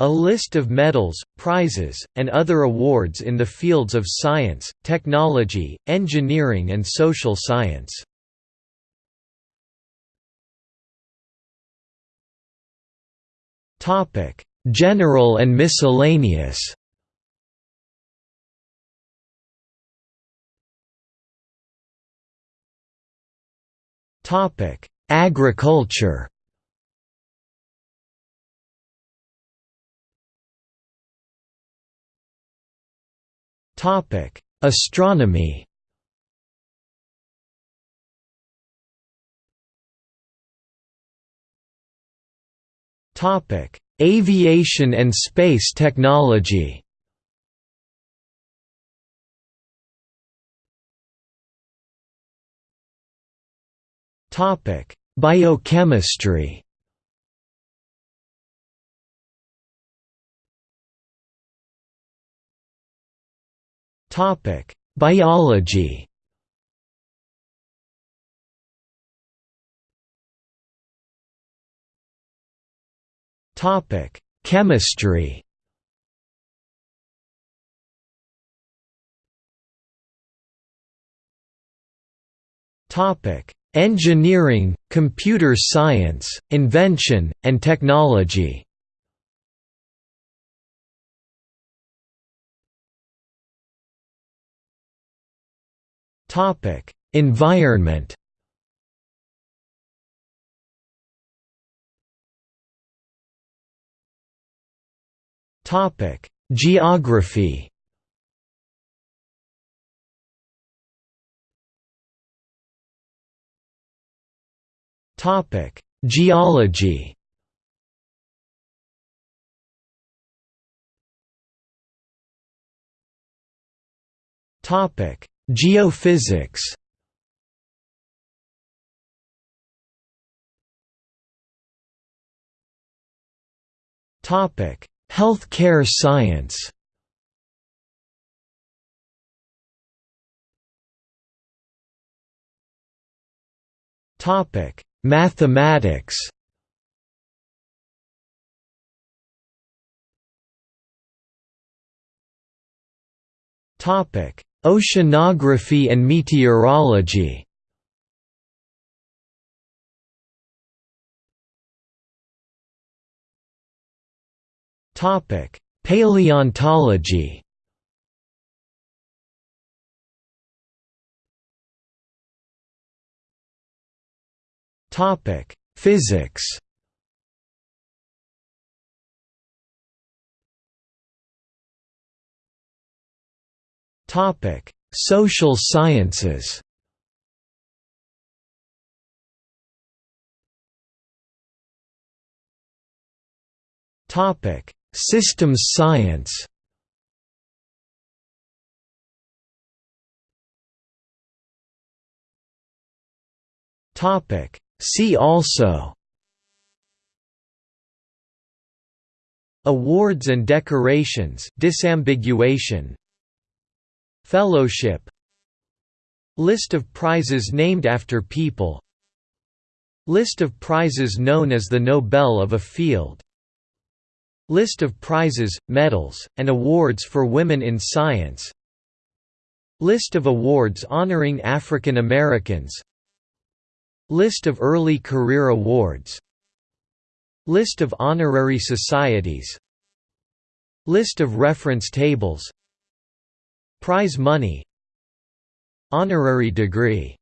A list of medals, prizes, and other awards in the fields of science, technology, engineering and social science. General and miscellaneous Agriculture Astronomy. Topic: Aviation and space technology. Topic: Biochemistry. Topic: Biology. Topic: Chemistry. Topic: Engineering, computer science, invention, and technology. Topic: Environment. Topic: Geography. Topic: Geology. Topic: Geophysics Topic: Healthcare science. Topic: Mathematics. Topic: Oceanography and meteorology. Paleontology. Physics Topic: Social sciences. Topic: Systems science. Topic: See also Awards and decorations disambiguation Fellowship List of prizes named after people List of prizes known as the Nobel of a field List of prizes, medals, and awards for women in science List of awards honoring African Americans List of early career awards List of honorary societies List of reference tables Prize money Honorary degree